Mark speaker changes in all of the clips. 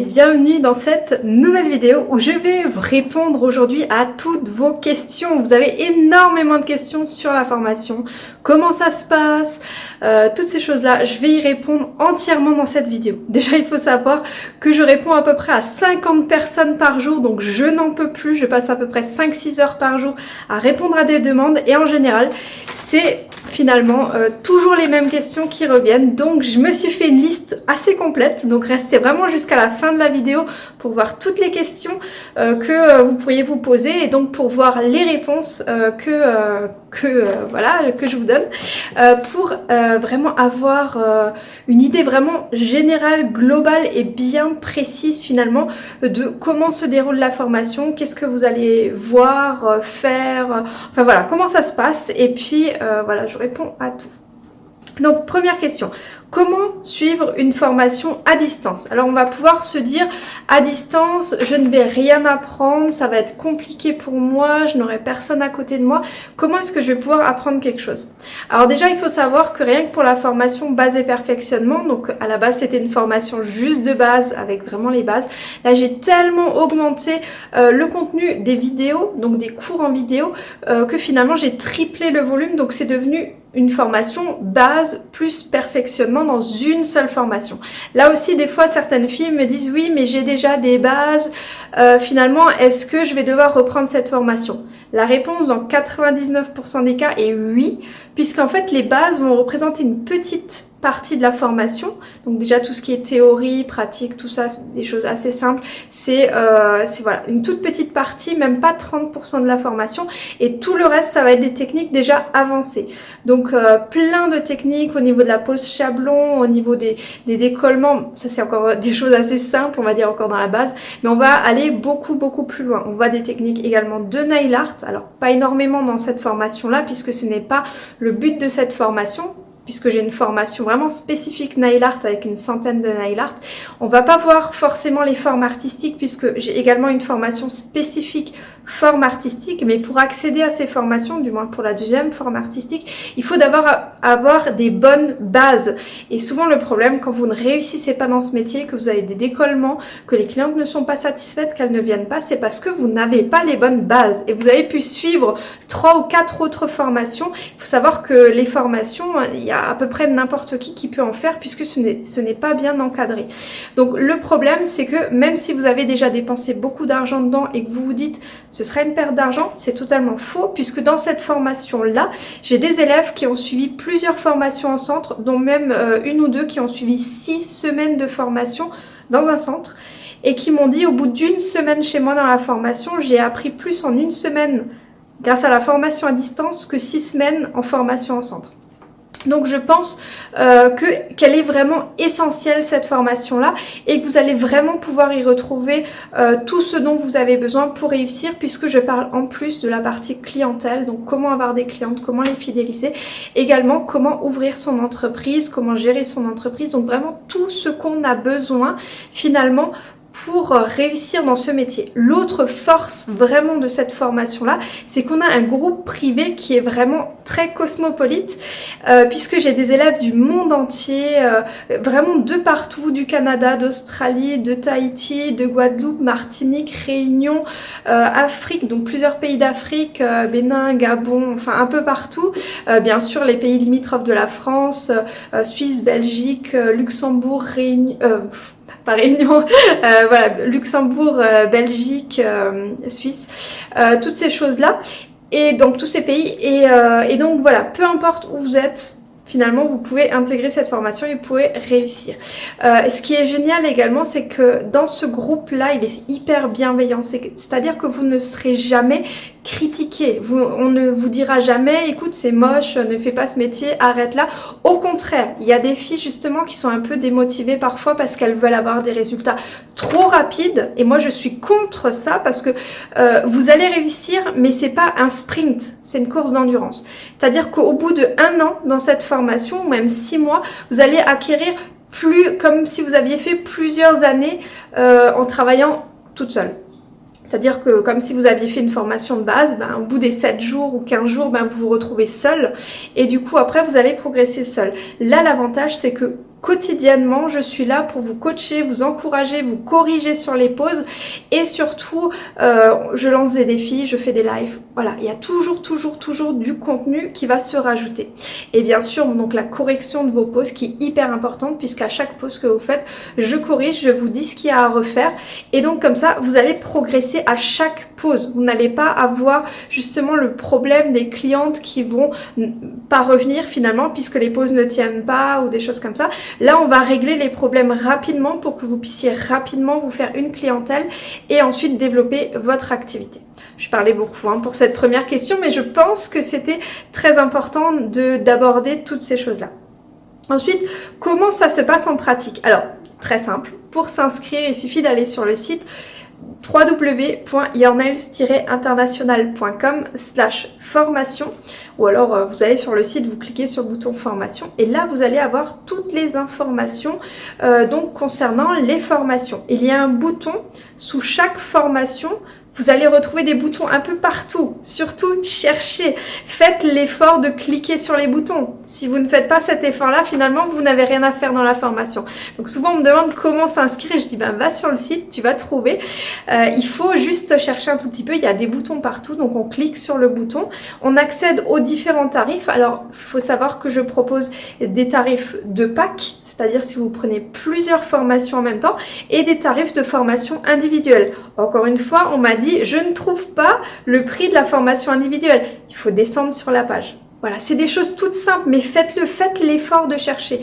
Speaker 1: bienvenue dans cette nouvelle vidéo où je vais répondre aujourd'hui à toutes vos questions. Vous avez énormément de questions sur la formation, comment ça se passe, euh, toutes ces choses-là. Je vais y répondre entièrement dans cette vidéo. Déjà, il faut savoir que je réponds à peu près à 50 personnes par jour, donc je n'en peux plus. Je passe à peu près 5-6 heures par jour à répondre à des demandes et en général, c'est finalement euh, toujours les mêmes questions qui reviennent donc je me suis fait une liste assez complète donc restez vraiment jusqu'à la fin de la vidéo pour voir toutes les questions euh, que euh, vous pourriez vous poser et donc pour voir les réponses que, que, voilà, que je vous donne pour vraiment avoir une idée vraiment générale, globale et bien précise finalement de comment se déroule la formation, qu'est-ce que vous allez voir, faire, enfin voilà, comment ça se passe et puis voilà, je réponds à tout. Donc première question, comment suivre une formation à distance Alors on va pouvoir se dire à distance je ne vais rien apprendre, ça va être compliqué pour moi, je n'aurai personne à côté de moi. Comment est-ce que je vais pouvoir apprendre quelque chose? Alors déjà il faut savoir que rien que pour la formation base et perfectionnement, donc à la base c'était une formation juste de base avec vraiment les bases. Là j'ai tellement augmenté euh, le contenu des vidéos, donc des cours en vidéo, euh, que finalement j'ai triplé le volume donc c'est devenu une formation base plus perfectionnement dans une seule formation. Là aussi, des fois, certaines filles me disent oui, mais j'ai déjà des bases. Euh, finalement, est-ce que je vais devoir reprendre cette formation? La réponse dans 99% des cas est oui, puisqu'en fait, les bases vont représenter une petite partie de la formation. Donc déjà tout ce qui est théorie, pratique, tout ça, des choses assez simples. C'est euh, voilà une toute petite partie, même pas 30% de la formation. Et tout le reste, ça va être des techniques déjà avancées. Donc euh, plein de techniques au niveau de la pose chablon, au niveau des, des décollements. Ça c'est encore des choses assez simples, on va dire encore dans la base. Mais on va aller beaucoup beaucoup plus loin. On voit des techniques également de nail art. Alors pas énormément dans cette formation là puisque ce n'est pas le but de cette formation puisque j'ai une formation vraiment spécifique nail art avec une centaine de nail art. On va pas voir forcément les formes artistiques puisque j'ai également une formation spécifique forme artistique, mais pour accéder à ces formations, du moins pour la deuxième forme artistique, il faut d'abord avoir des bonnes bases. Et souvent le problème, quand vous ne réussissez pas dans ce métier, que vous avez des décollements, que les clientes ne sont pas satisfaites, qu'elles ne viennent pas, c'est parce que vous n'avez pas les bonnes bases. Et vous avez pu suivre trois ou quatre autres formations. Il faut savoir que les formations, il y a à peu près n'importe qui qui peut en faire puisque ce n'est pas bien encadré. Donc le problème, c'est que même si vous avez déjà dépensé beaucoup d'argent dedans et que vous vous dites ce serait une perte d'argent, c'est totalement faux puisque dans cette formation-là, j'ai des élèves qui ont suivi plusieurs formations en centre, dont même euh, une ou deux qui ont suivi six semaines de formation dans un centre et qui m'ont dit au bout d'une semaine chez moi dans la formation, j'ai appris plus en une semaine grâce à la formation à distance que six semaines en formation en centre. Donc je pense euh, qu'elle est vraiment essentielle cette formation là et que vous allez vraiment pouvoir y retrouver euh, tout ce dont vous avez besoin pour réussir puisque je parle en plus de la partie clientèle, donc comment avoir des clientes, comment les fidéliser, également comment ouvrir son entreprise, comment gérer son entreprise, donc vraiment tout ce qu'on a besoin finalement pour réussir dans ce métier. L'autre force vraiment de cette formation-là, c'est qu'on a un groupe privé qui est vraiment très cosmopolite, euh, puisque j'ai des élèves du monde entier, euh, vraiment de partout, du Canada, d'Australie, de Tahiti, de Guadeloupe, Martinique, Réunion, euh, Afrique, donc plusieurs pays d'Afrique, Bénin, Gabon, enfin un peu partout. bien sûr, les pays limitrophes de la France, Suisse, Belgique, Luxembourg, Réunion pas Réunion, euh, voilà, Luxembourg, euh, Belgique, euh, Suisse, toutes ces choses-là, et donc tous ces pays, et donc voilà, peu importe où vous êtes, finalement vous pouvez intégrer cette formation et vous pouvez réussir. Euh, ce qui est génial également c'est que dans ce groupe là il est hyper bienveillant, c'est à dire que vous ne serez jamais critiqué, vous, on ne vous dira jamais écoute c'est moche, ne fais pas ce métier, arrête là. Au contraire, il y a des filles justement qui sont un peu démotivées parfois parce qu'elles veulent avoir des résultats trop rapides et moi je suis contre ça parce que euh, vous allez réussir mais c'est pas un sprint, c'est une course d'endurance. C'est-à-dire qu'au bout de un an dans cette formation, ou même six mois, vous allez acquérir plus comme si vous aviez fait plusieurs années euh, en travaillant toute seule. C'est-à-dire que comme si vous aviez fait une formation de base, ben, au bout des 7 jours ou 15 jours, ben, vous vous retrouvez seul et du coup après vous allez progresser seul. Là l'avantage c'est que quotidiennement. Je suis là pour vous coacher, vous encourager, vous corriger sur les pauses et surtout euh, je lance des défis, je fais des lives. Voilà, il y a toujours, toujours, toujours du contenu qui va se rajouter. Et bien sûr, donc la correction de vos pauses qui est hyper importante puisqu'à chaque pause que vous faites, je corrige, je vous dis ce qu'il y a à refaire et donc comme ça, vous allez progresser à chaque pause. Vous n'allez pas avoir justement le problème des clientes qui vont pas revenir finalement puisque les pauses ne tiennent pas ou des choses comme ça. Là, on va régler les problèmes rapidement pour que vous puissiez rapidement vous faire une clientèle et ensuite développer votre activité. Je parlais beaucoup hein, pour cette première question, mais je pense que c'était très important d'aborder toutes ces choses-là. Ensuite, comment ça se passe en pratique? Alors, très simple, pour s'inscrire, il suffit d'aller sur le site www.yournails-international.com slash formation ou alors euh, vous allez sur le site, vous cliquez sur le bouton formation et là vous allez avoir toutes les informations euh, donc concernant les formations. Il y a un bouton sous chaque formation vous allez retrouver des boutons un peu partout. Surtout, cherchez. Faites l'effort de cliquer sur les boutons. Si vous ne faites pas cet effort-là, finalement, vous n'avez rien à faire dans la formation. Donc souvent, on me demande comment s'inscrire. Je dis, ben, va sur le site, tu vas trouver. Euh, il faut juste chercher un tout petit peu. Il y a des boutons partout. Donc on clique sur le bouton. On accède aux différents tarifs. Alors, il faut savoir que je propose des tarifs de pack c'est-à-dire si vous prenez plusieurs formations en même temps, et des tarifs de formation individuelle. Encore une fois, on m'a dit, je ne trouve pas le prix de la formation individuelle. Il faut descendre sur la page. Voilà, c'est des choses toutes simples, mais faites-le, faites l'effort de chercher.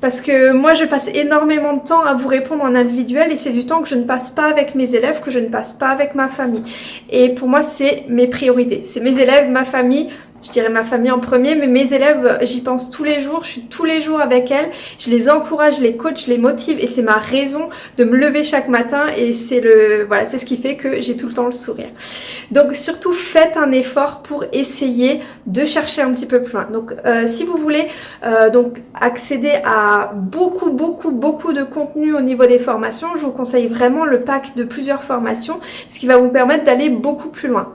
Speaker 1: Parce que moi, je passe énormément de temps à vous répondre en individuel et c'est du temps que je ne passe pas avec mes élèves, que je ne passe pas avec ma famille. Et pour moi, c'est mes priorités. C'est mes élèves, ma famille, je dirais ma famille en premier, mais mes élèves, j'y pense tous les jours, je suis tous les jours avec elles, je les encourage, je les coach, je les motive et c'est ma raison de me lever chaque matin et c'est le voilà, c'est ce qui fait que j'ai tout le temps le sourire. Donc surtout faites un effort pour essayer de chercher un petit peu plus loin. Donc euh, si vous voulez euh, donc accéder à beaucoup beaucoup beaucoup de contenu au niveau des formations, je vous conseille vraiment le pack de plusieurs formations, ce qui va vous permettre d'aller beaucoup plus loin.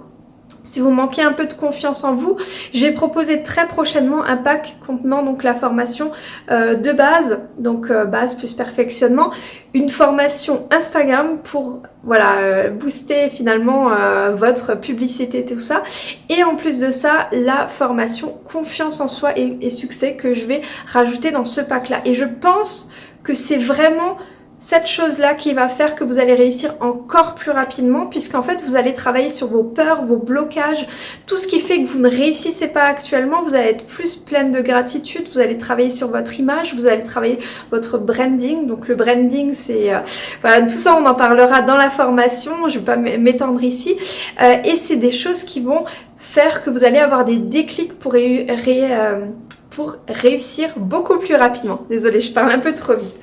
Speaker 1: Si vous manquez un peu de confiance en vous, je vais proposer très prochainement un pack contenant donc la formation euh, de base, donc euh, base plus perfectionnement, une formation Instagram pour voilà euh, booster finalement votre publicité tout ça. Et en plus de ça la formation confiance en soi et, et succès que je vais rajouter dans ce pack là et je pense que c'est vraiment cette chose-là qui va faire que vous allez réussir encore plus rapidement puisqu'en fait vous allez travailler sur vos peurs, vos blocages, tout ce qui fait que vous ne réussissez pas actuellement, vous allez être plus pleine de gratitude, vous allez travailler sur votre image, vous allez travailler votre branding, donc le branding c'est, euh, voilà tout ça on en parlera dans la formation, je ne vais pas m'étendre ici, euh, et c'est des choses qui vont faire que vous allez avoir des déclics pour ré, euh, pour réussir beaucoup plus rapidement. Désolée, je parle un peu trop vite.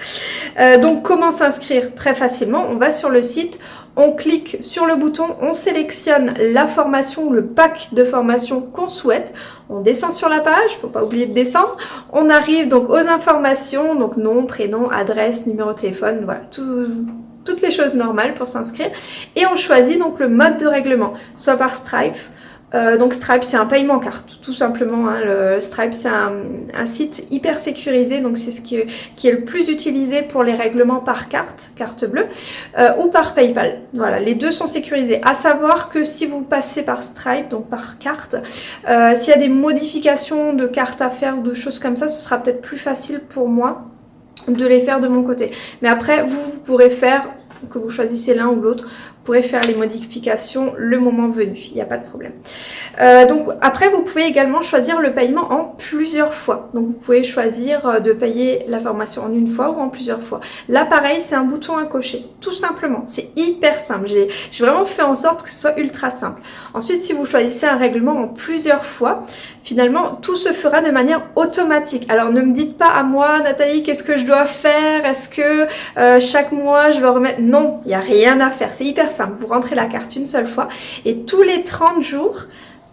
Speaker 1: Euh, donc comment s'inscrire Très facilement, on va sur le site, on clique sur le bouton, on sélectionne la formation, le pack de formation qu'on souhaite, on descend sur la page, faut pas oublier de descendre, on arrive donc aux informations, donc nom, prénom, adresse, numéro de téléphone, voilà, toutes les choses normales pour s'inscrire, et on choisit donc le mode de règlement, soit par Stripe, euh, donc Stripe c'est un paiement carte tout simplement. Hein. Le Stripe c'est un, site hyper sécurisé donc c'est ce qui est, le plus utilisé pour les règlements par carte, carte bleue euh, ou par Paypal. Voilà les deux sont sécurisés. À savoir que si vous passez par Stripe donc par carte, euh, s'il y a des modifications de carte à faire ou de choses comme ça ce sera peut-être plus facile pour moi de les faire de mon côté. Mais après vous, vous pourrez faire que vous choisissez l'un ou l'autre, pourrez faire les modifications le moment venu, il n'y a pas de problème. Euh, donc après vous pouvez également choisir le paiement en plusieurs fois. Donc vous pouvez choisir euh, de payer la formation en une fois ou en plusieurs fois. Là pareil c'est un bouton à cocher, tout simplement. C'est hyper simple. J'ai vraiment fait en sorte que ce soit ultra simple. Ensuite si vous choisissez un règlement en plusieurs fois, finalement tout se fera de manière automatique. Alors ne me dites pas à moi Nathalie qu'est-ce que je dois faire? Est-ce que euh, chaque mois je vais remettre... Non, il n'y a rien à faire. C'est hyper Vous rentrez la carte une seule fois et tous les 30 jours,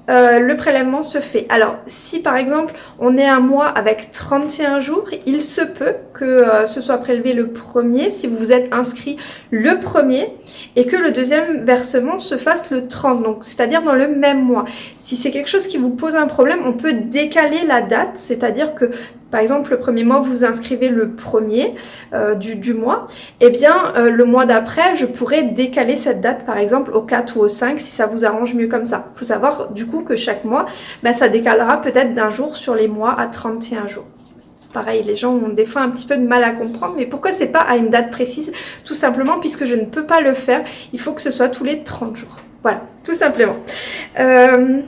Speaker 1: euh, le prélèvement se fait. Alors, si par exemple, on est un mois avec 31 jours, il se peut que euh, ce soit prélevé le premier, si vous vous êtes inscrit le premier, et que le deuxième versement se fasse le 30, donc c'est-à-dire dans le même mois. Si c'est quelque chose qui vous pose un problème, on peut décaler la date, c'est-à-dire que par exemple le premier mois vous vous inscrivez le premier euh, du, mois, et eh bien euh, le mois d'après je pourrais décaler cette date par exemple au 4 ou au 5 si ça vous arrange mieux comme ça. Il faut savoir du coup que chaque mois ben, ça décalera peut-être d'un jour sur les mois à 31 jours. Pareil, les gens ont des fois un petit peu de mal à comprendre, mais pourquoi c'est pas à une date précise? Tout simplement puisque je ne peux pas le faire, il faut que ce soit tous les 30 jours. Voilà, tout simplement. Euh,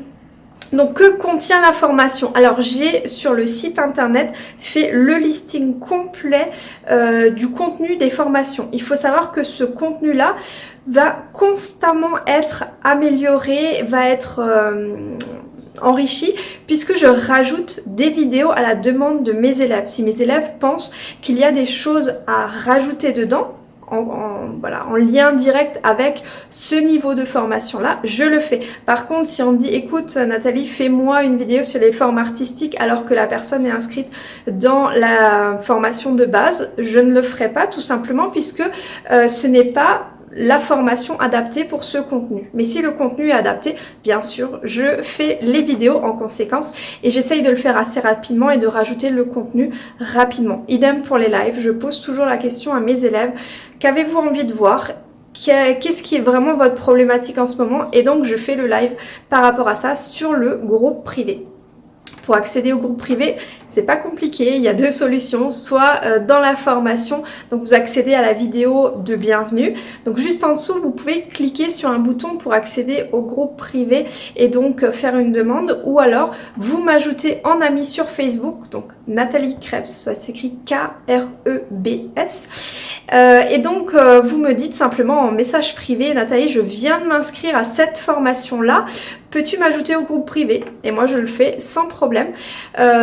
Speaker 1: donc que contient la formation? Alors j'ai sur le site internet fait le listing complet euh, du contenu des formations. Il faut savoir que ce contenu là va constamment être amélioré, va être euh, enrichi puisque je rajoute des vidéos à la demande de mes élèves. Si mes élèves pensent qu'il y a des choses à rajouter dedans, en, lien direct avec ce niveau de formation là, je le fais. Par contre, si on me dit écoute Nathalie, fais-moi une vidéo sur les formes artistiques alors que la personne est inscrite dans la formation de base, je ne le ferai pas tout simplement puisque euh, ce n'est pas la formation adaptée pour ce contenu. Mais si le contenu est adapté, bien sûr, je fais les vidéos en conséquence et j'essaye de le faire assez rapidement et de rajouter le contenu rapidement. Idem pour les lives, je pose toujours la question à mes élèves, qu'avez-vous envie de voir? Qu'est-ce qui est vraiment votre problématique en ce moment? Et donc je fais le live par rapport à ça sur le groupe privé. Pour accéder au groupe privé, c'est pas compliqué, il y a deux solutions, soit euh, dans la formation, donc vous accédez à la vidéo de bienvenue. Donc juste en dessous, vous pouvez cliquer sur un bouton pour accéder au groupe privé et donc euh, faire une demande ou alors vous m'ajoutez en ami sur Facebook, donc Nathalie Krebs, ça s'écrit K-R-E-B-S. Euh, et donc vous me dites simplement en message privé, Nathalie, je viens de m'inscrire à cette formation-là, peux-tu m'ajouter au groupe privé? Et moi je le fais sans problème.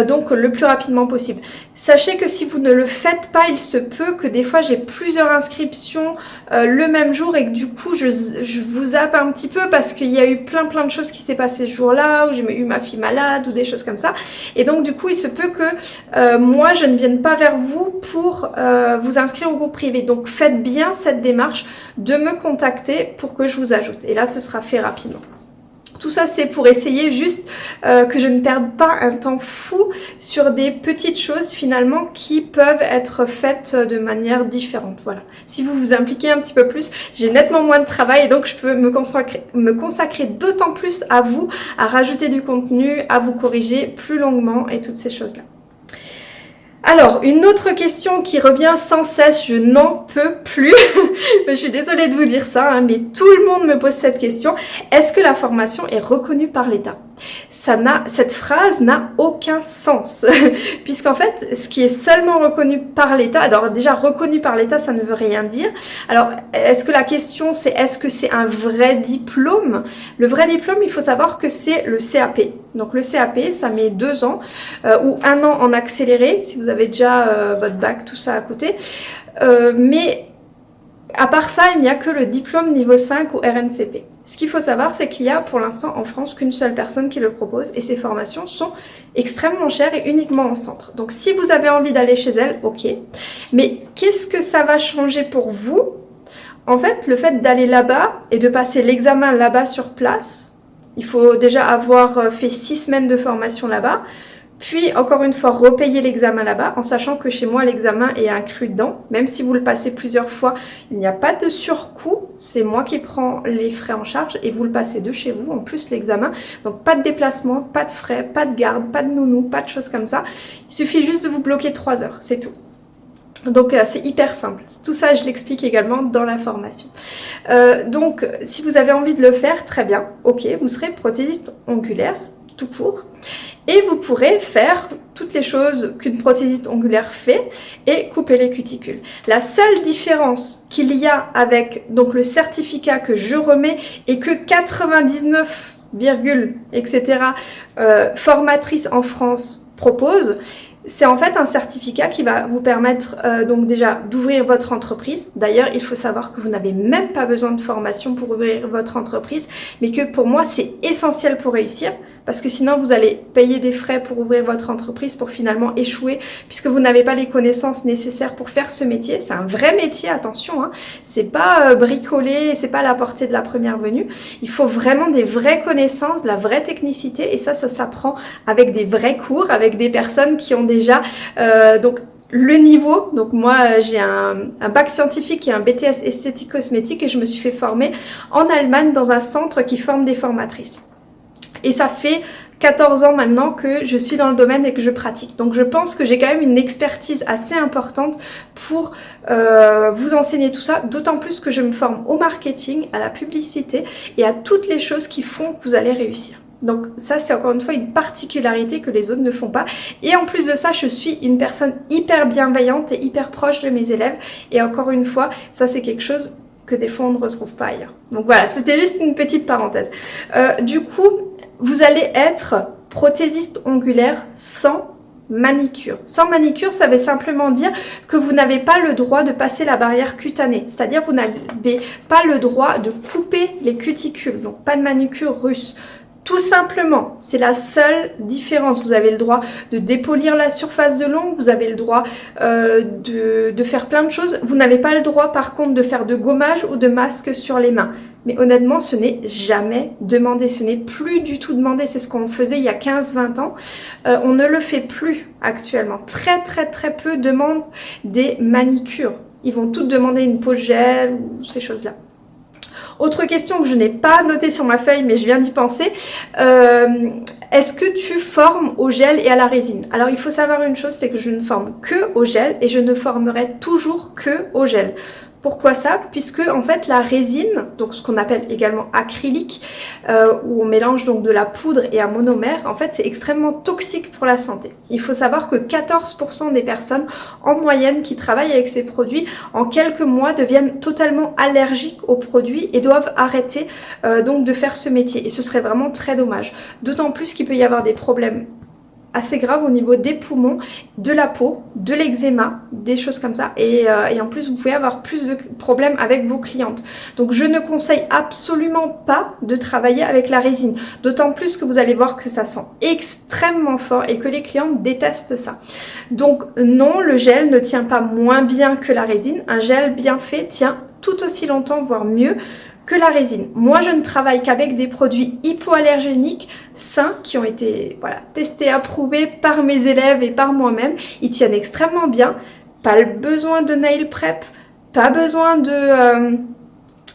Speaker 1: donc le rapidement possible. Sachez que si vous ne le faites pas, il se peut que des fois j'ai plusieurs inscriptions euh, le même jour et que du coup je, vous zappe un petit peu parce qu'il y a eu plein plein de choses qui s'est passé ce jour-là, où j'ai eu ma fille malade ou des choses comme ça. Et donc du coup il se peut que euh, moi je ne vienne pas vers vous pour euh, vous inscrire au groupe privé. Donc faites bien cette démarche de me contacter pour que je vous ajoute. Et là ce sera fait rapidement. Tout ça, c'est pour essayer juste euh, que je ne perde pas un temps fou sur des petites choses finalement qui peuvent être faites de manière différente. Voilà. Si vous vous impliquez un petit peu plus, j'ai nettement moins de travail et donc je peux me consacrer, me consacrer d'autant plus à vous, à rajouter du contenu, à vous corriger plus longuement et toutes ces choses-là. Alors, une autre question qui revient sans cesse, je n'en peux plus. je suis désolée de vous dire ça, hein, mais tout le monde me pose cette question. Est-ce que la formation est reconnue par l'État? Ça cette phrase n'a aucun sens. Puisqu'en fait, ce qui est seulement reconnu par l'État, alors déjà reconnu par l'État, ça ne veut rien dire. Alors, est-ce que la question c'est est-ce que c'est un vrai diplôme? Le vrai diplôme, il faut savoir que c'est le CAP. Donc le CAP, ça met deux ans euh, ou un an en accéléré, si vous avez déjà euh, votre bac, tout ça à côté. Euh, mais à part ça, il n'y a que le diplôme niveau 5 ou RNCP. Ce qu'il faut savoir, c'est qu'il y a pour l'instant en France qu'une seule personne qui le propose et ces formations sont extrêmement chères et uniquement en centre. Donc si vous avez envie d'aller chez elle, ok. Mais qu'est-ce que ça va changer pour vous? En fait, le fait d'aller là-bas et de passer l'examen là-bas sur place, il faut déjà avoir fait six semaines de formation là-bas, puis, encore une fois, repayer l'examen là-bas, en sachant que chez moi, l'examen est inclus dedans. Même si vous le passez plusieurs fois, il n'y a pas de surcoût. C'est moi qui prends les frais en charge et vous le passez de chez vous, en plus l'examen. Donc, pas de déplacement, pas de frais, pas de garde, pas de nounou, pas de choses comme ça. Il suffit juste de vous bloquer 3 heures, c'est tout. Donc euh, c'est hyper simple. Tout ça, je l'explique également dans la formation. Euh, donc si vous avez envie de le faire, très bien. Ok, vous serez prothésiste ongulaire, tout court et vous pourrez faire toutes les choses qu'une prothésiste ongulaire fait et couper les cuticules. La seule différence qu'il y a avec donc le certificat que je remets et que 99, etc. Euh, formatrices en France proposent, c'est en fait un certificat qui va vous permettre euh, donc déjà d'ouvrir votre entreprise. D'ailleurs, il faut savoir que vous n'avez même pas besoin de formation pour ouvrir votre entreprise, mais que pour moi, c'est essentiel pour réussir. Parce que sinon vous allez payer des frais pour ouvrir votre entreprise pour finalement échouer puisque vous n'avez pas les connaissances nécessaires pour faire ce métier. C'est un vrai métier, attention, hein. c'est pas euh, bricoler, c'est pas la portée de la première venue. Il faut vraiment des vraies connaissances, de la vraie technicité et ça, ça s'apprend avec des vrais cours, avec des personnes qui ont déjà euh, donc le niveau, donc moi j'ai un, un, bac scientifique et un BTS esthétique cosmétique et je me suis fait former en Allemagne dans un centre qui forme des formatrices. Et ça fait 14 ans maintenant que je suis dans le domaine et que je pratique. Donc je pense que j'ai quand même une expertise assez importante pour euh, vous enseigner tout ça, d'autant plus que je me forme au marketing, à la publicité et à toutes les choses qui font que vous allez réussir. Donc ça c'est encore une fois une particularité que les autres ne font pas. Et en plus de ça, je suis une personne hyper bienveillante et hyper proche de mes élèves. Et encore une fois, ça c'est quelque chose que des fois on ne retrouve pas ailleurs. Donc voilà, c'était juste une petite parenthèse. Euh, du coup, vous allez être prothésiste ongulaire sans manicure. Sans manicure, ça veut simplement dire que vous n'avez pas le droit de passer la barrière cutanée. C'est-à-dire vous n'avez pas le droit de couper les cuticules. Donc pas de manicure russe. Tout simplement, c'est la seule différence. Vous avez le droit de dépolir la surface de l'ongle, vous avez le droit euh, de, faire plein de choses. Vous n'avez pas le droit par contre de faire de gommage ou de masque sur les mains. Mais honnêtement, ce n'est jamais demandé, ce n'est plus du tout demandé. C'est ce qu'on faisait il y a 15-20 ans. Euh, on ne le fait plus actuellement. Très très très peu demandent des manicures. Ils vont toutes demander une peau gel ou ces choses-là. Autre question que je n'ai pas notée sur ma feuille, mais je viens d'y penser. Euh, est-ce que tu formes au gel et à la résine? Alors il faut savoir une chose, c'est que je ne forme que au gel et je ne formerai toujours que au gel. Pourquoi ça? Puisque en fait la résine, donc ce qu'on appelle également acrylique, euh, où on mélange donc de la poudre et un monomère, en fait c'est extrêmement toxique pour la santé. Il faut savoir que 14% des personnes en moyenne qui travaillent avec ces produits en quelques mois deviennent totalement allergiques aux produits et doivent arrêter euh, donc de faire ce métier. Et ce serait vraiment très dommage. D'autant plus qu'il peut y avoir des problèmes assez grave au niveau des poumons, de la peau, de l'eczéma, des choses comme ça. Euh, et, en plus, vous pouvez avoir plus de problèmes avec vos clientes. Donc, je ne conseille absolument pas de travailler avec la résine. D'autant plus que vous allez voir que ça sent extrêmement fort et que les clientes détestent ça. Donc, non, le gel ne tient pas moins bien que la résine. Un gel bien fait tient tout aussi longtemps, voire mieux que la résine. Moi, je ne travaille qu'avec des produits hypoallergéniques sains qui ont été voilà, testés, approuvés par mes élèves et par moi-même. Ils tiennent extrêmement bien. Pas besoin de nail prep, pas besoin de... Euh,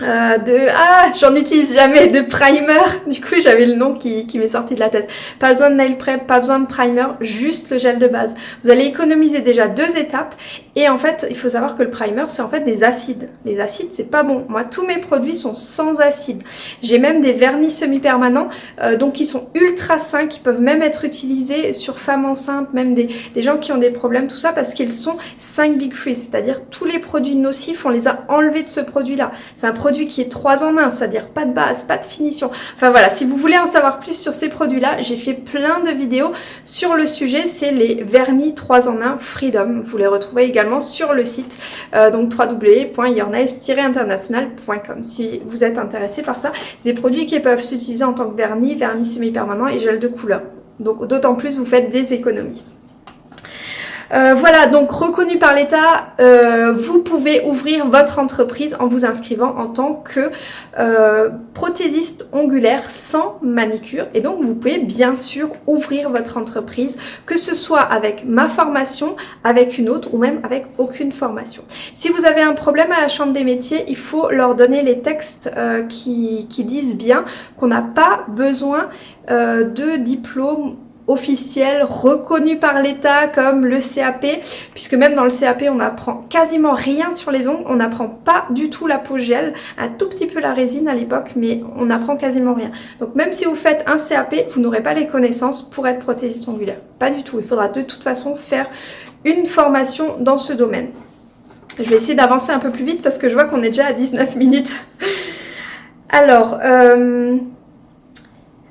Speaker 1: euh, de ah j'en utilise jamais de primer. Du coup j'avais le nom qui, qui m'est sorti de la tête. Pas besoin de nail prep pas besoin de primer juste le gel de base. Vous allez économiser déjà deux étapes. Et en fait il faut savoir que le primer c'est en fait des acides. Les acides c'est pas bon. Moi tous mes produits sont sans acides. J'ai même des vernis semi-permanents euh, donc qui sont ultra sains qui peuvent même être utilisés sur femmes enceintes même des, des gens qui ont des problèmes tout ça parce qu'ils sont 5 big free c'est à dire tous les produits nocifs on les a enlevés de ce produit là c'est qui est 3 en 1, c'est-à-dire pas de base, pas de finition. Enfin voilà, si vous voulez en savoir plus sur ces produits-là, j'ai fait plein de vidéos sur le sujet, c'est les vernis 3 en 1 Freedom. Vous les retrouvez également sur le site, euh, donc www.yournails-international.com si vous êtes intéressé par ça. C'est des produits qui peuvent s'utiliser en tant que vernis, vernis semi-permanent et gel de couleur. Donc d'autant plus vous faites des économies. Euh, voilà, donc reconnu par l'État, euh, vous pouvez ouvrir votre entreprise en vous inscrivant en tant que euh, prothésiste ongulaire sans manicure. Et donc, vous pouvez bien sûr ouvrir votre entreprise, que ce soit avec ma formation, avec une autre ou même avec aucune formation. Si vous avez un problème à la Chambre des métiers, il faut leur donner les textes qui, qui, disent bien qu'on n'a pas besoin de diplôme officiel reconnu par l'État comme le CAP puisque même dans le CAP on apprend quasiment rien sur les ongles, on n'apprend pas du tout la peau gel, un tout petit peu la résine à l'époque mais on n'apprend quasiment rien. Donc même si vous faites un CAP, vous n'aurez pas les connaissances pour être prothésiste ongulaire. Pas du tout, il faudra de toute façon faire une formation dans ce domaine. Je vais essayer d'avancer un peu plus vite parce que je vois qu'on est déjà à 19 minutes. Alors, euh,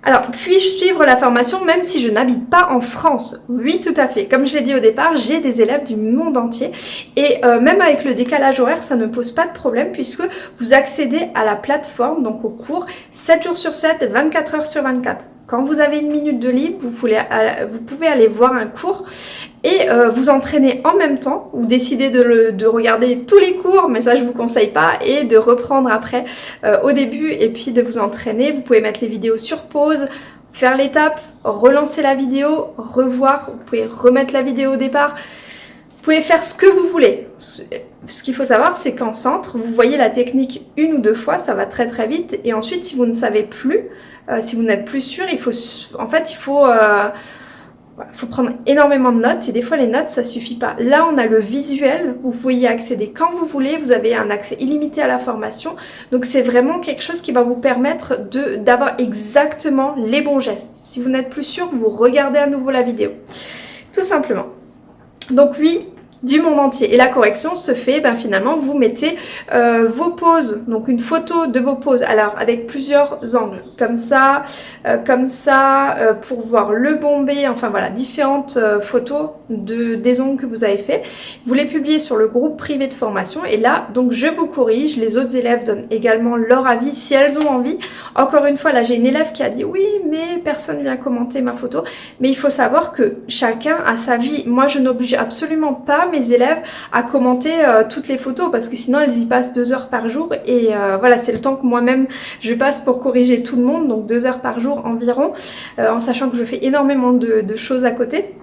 Speaker 1: alors, puis-je suivre la formation même si je n'habite pas en France? Oui, tout à fait. Comme je l'ai dit au départ, j'ai des élèves du monde entier et euh, même avec le décalage horaire, ça ne pose pas de problème puisque vous accédez à la plateforme, donc au cours, 7 jours sur 7, 24 heures sur 24 Quand vous avez une minute de libre, vous vous pouvez aller voir un cours et euh, vous entraîner en même temps ou décider de, regarder tous les cours, mais ça je vous conseille pas, et de reprendre après euh, au début et puis de vous entraîner. Vous pouvez mettre les vidéos sur pause, faire l'étape, relancer la vidéo, revoir, vous pouvez remettre la vidéo au départ. Vous pouvez faire ce que vous voulez. Ce qu'il faut savoir, c'est qu'en centre, vous voyez la technique une ou deux fois, ça va très très vite. Et ensuite, si vous ne savez plus, euh, si vous n'êtes plus sûr, il faut, en fait, il faut il faut prendre énormément de notes et des fois les notes ça suffit pas. Là on a le visuel, vous pouvez y accéder quand vous voulez, vous avez un accès illimité à la formation. Donc c'est vraiment quelque chose qui va vous permettre d'avoir exactement les bons gestes. Si vous n'êtes plus sûr, vous regardez à nouveau la vidéo. Tout simplement. Donc oui, du monde entier. Et la correction se fait, ben, finalement, vous mettez euh, vos poses, donc une photo de vos poses, alors avec plusieurs angles, comme ça, euh, comme ça, euh, pour voir le bombé, enfin voilà, différentes photos de, des ongles que vous avez fait. Vous les publiez sur le groupe privé de formation et là, donc je vous corrige, les autres élèves donnent également leur avis si elles ont envie. Encore une fois, là j'ai une élève qui a dit oui, mais personne vient commenter ma photo. Mais il faut savoir que chacun a sa vie. Moi, je n'oblige absolument pas mes élèves à commenter euh, toutes les photos parce que sinon elles y passent deux heures par jour et euh, voilà c'est le temps que moi-même je passe pour corriger tout le monde donc deux heures par jour environ euh, en sachant que je fais énormément de choses à côté.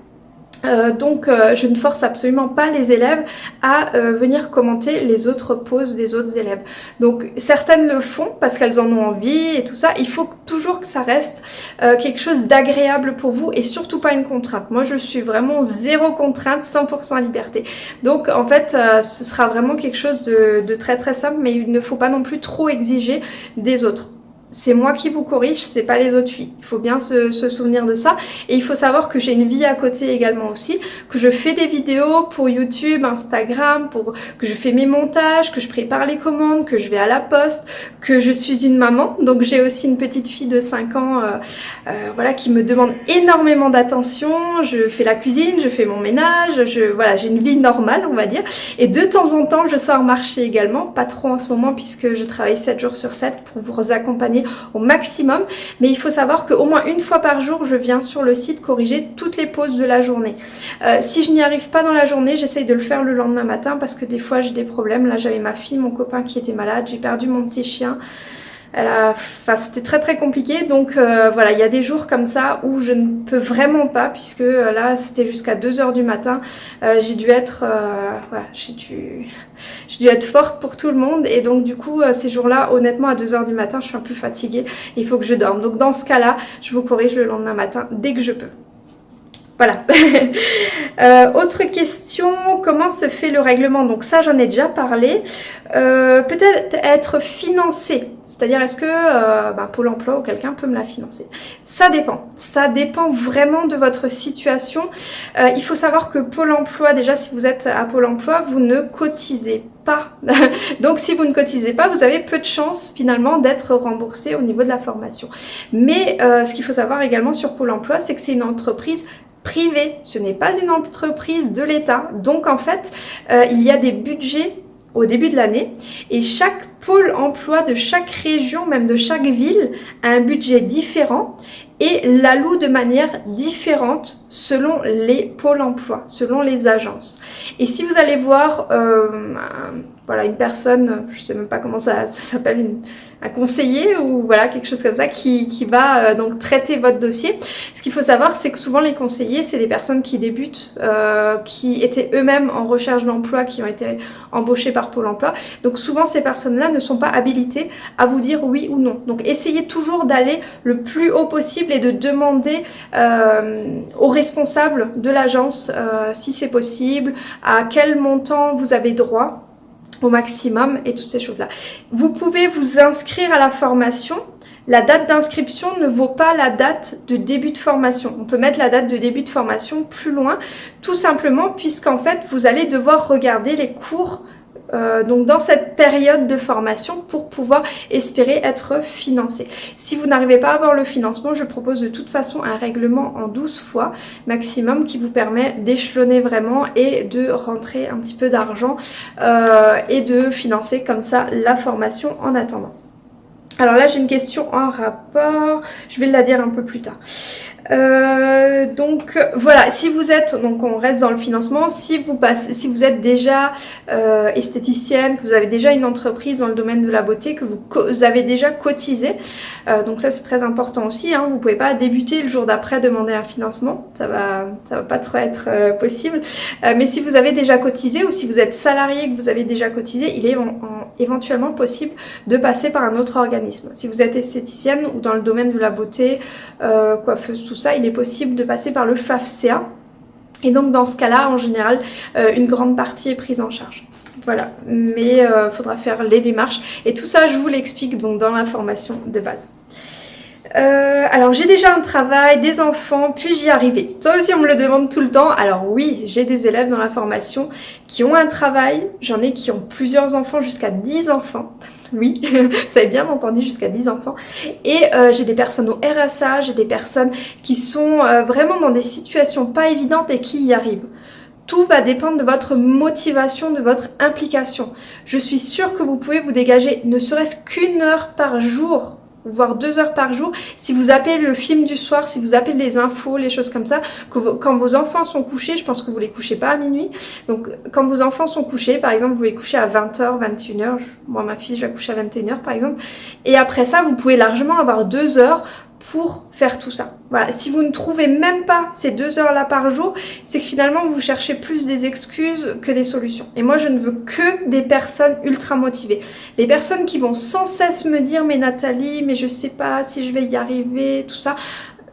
Speaker 1: Euh, donc euh, je ne force absolument pas les élèves à euh, venir commenter les autres poses des autres élèves. Donc certaines le font parce qu'elles en ont envie et tout ça. Il faut toujours que ça reste quelque chose d'agréable pour vous et surtout pas une contrainte. Moi je suis vraiment zéro contrainte, 100% liberté. Donc en fait ce sera vraiment quelque chose de, de très très simple mais il ne faut pas non plus trop exiger des autres c'est moi qui vous corrige, c'est pas les autres filles. Il faut bien se, souvenir de ça. Et il faut savoir que j'ai une vie à côté également aussi, que je fais des vidéos pour YouTube, Instagram, pour que je fais mes montages, que je prépare les commandes, que je vais à la poste, que je suis une maman. Donc j'ai aussi une petite fille de 5 ans euh, euh, voilà, qui me demande énormément d'attention. Je fais la cuisine, je fais mon ménage, je voilà, j'ai une vie normale on va dire. Et de temps en temps je sors marcher également, pas trop en ce moment puisque je travaille 7 jours sur 7 pour vous accompagner au maximum. Mais il faut savoir qu'au moins une fois par jour, je viens sur le site corriger toutes les pauses de la journée. Euh, si je n'y arrive pas dans la journée, j'essaye de le faire le lendemain matin parce que des fois j'ai des problèmes. Là j'avais ma fille, mon copain qui était malade, j'ai perdu mon petit chien. Enfin, c'était très très compliqué. Donc euh, voilà il y a des jours comme ça où je ne peux vraiment pas puisque euh, là c'était jusqu'à 2h du matin. Euh, j'ai dû être voilà, j'ai dû... dû être forte pour tout le monde. Et donc du coup ces jours là honnêtement à 2h du matin je suis un peu fatiguée. Il faut que je dorme. Donc dans ce cas là je vous corrige le lendemain matin dès que je peux voilà. Euh, autre question, comment se fait le règlement? Donc ça, j'en ai déjà parlé. Euh, peut-être être financé, c'est-à-dire est-ce que euh, bah, Pôle emploi ou quelqu'un peut me la financer? Ça dépend. Ça dépend vraiment de votre situation. il faut savoir que Pôle emploi, déjà si vous êtes à Pôle emploi, vous ne cotisez pas. Donc si vous ne cotisez pas, vous avez peu de chances finalement d'être remboursé au niveau de la formation. Mais ce qu'il faut savoir également sur Pôle emploi, c'est que c'est une entreprise privé, ce n'est pas une entreprise de l'État. Donc en fait, euh, il y a des budgets au début de l'année et chaque pôle emploi de chaque région, même de chaque ville, a un budget différent et l'alloue de manière différente selon les pôles emploi, selon les agences. Et si vous allez voir euh, voilà, une personne, je sais même pas comment ça, s'appelle, un conseiller ou voilà quelque chose comme ça qui, qui va euh, donc traiter votre dossier. Ce qu'il faut savoir, c'est que souvent les conseillers, c'est des personnes qui débutent, euh, qui étaient eux-mêmes en recherche d'emploi, qui ont été embauchés par Pôle emploi. Donc souvent ces personnes-là ne sont pas habilitées à vous dire oui ou non. Donc essayez toujours d'aller le plus haut possible et de demander euh, aux responsables de l'agence si c'est possible, à quel montant vous avez droit au maximum et toutes ces choses-là. Vous pouvez vous inscrire à la formation. La date d'inscription ne vaut pas la date de début de formation. On peut mettre la date de début de formation plus loin, tout simplement puisqu'en fait, vous allez devoir regarder les cours euh, donc dans cette période de formation pour pouvoir espérer être financé. Si vous n'arrivez pas à avoir le financement, je propose de toute façon un règlement en 12 fois maximum qui vous permet d'échelonner vraiment et de rentrer un petit peu d'argent euh, et de financer comme ça la formation en attendant. Alors là, j'ai une question en rapport. Je vais la dire un peu plus tard. Euh, donc voilà, si vous êtes, donc on reste dans le financement, si vous, passez, si vous êtes déjà euh, esthéticienne, que vous avez déjà une entreprise dans le domaine de la beauté, que vous, avez déjà cotisé, euh, donc ça c'est très important aussi, hein, vous pouvez pas débuter le jour d'après demander un financement, ça va, ça va pas trop être euh, possible, euh, mais si vous avez déjà cotisé ou si vous êtes salarié que vous avez déjà cotisé, il est en, éventuellement possible de passer par un autre organisme. Si vous êtes esthéticienne ou dans le domaine de la beauté, coiffeuse, tout ça, il est possible de passer par le FAFCA. Et donc dans ce cas-là, en général, euh, une grande partie est prise en charge. Voilà, mais il euh, faudra faire les démarches. Et tout ça, je vous l'explique donc dans l'information de base. Euh, alors j'ai déjà un travail, des enfants, puis j'y arriver. Ça aussi on me le demande tout le temps. Alors oui, j'ai des élèves dans la formation qui ont un travail, j'en ai qui ont plusieurs enfants, jusqu'à 10 enfants. Oui, vous avez bien entendu, jusqu'à 10 enfants. Et euh, j'ai des personnes au RSA, j'ai des personnes qui sont euh, vraiment dans des situations pas évidentes et qui y arrivent. Tout va dépendre de votre motivation, de votre implication. Je suis sûre que vous pouvez vous dégager ne serait-ce qu'une heure par jour voire deux heures par jour. Si vous appelez le film du soir, si vous appelez les infos, les choses comme ça, quand vos enfants sont couchés, je pense que vous les couchez pas à minuit. Donc quand vos enfants sont couchés, par exemple, vous les couchez à 20h, 21h. Moi, ma fille, je la couche à 21h par exemple. Et après ça, vous pouvez largement avoir deux heures pour faire tout ça. Voilà, si vous ne trouvez même pas ces deux heures-là par jour, c'est que finalement vous cherchez plus des excuses que des solutions. Et moi je ne veux que des personnes ultra motivées. Les personnes qui vont sans cesse me dire mais Nathalie, mais je sais pas si je vais y arriver, tout ça